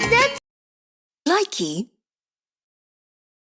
did? Likey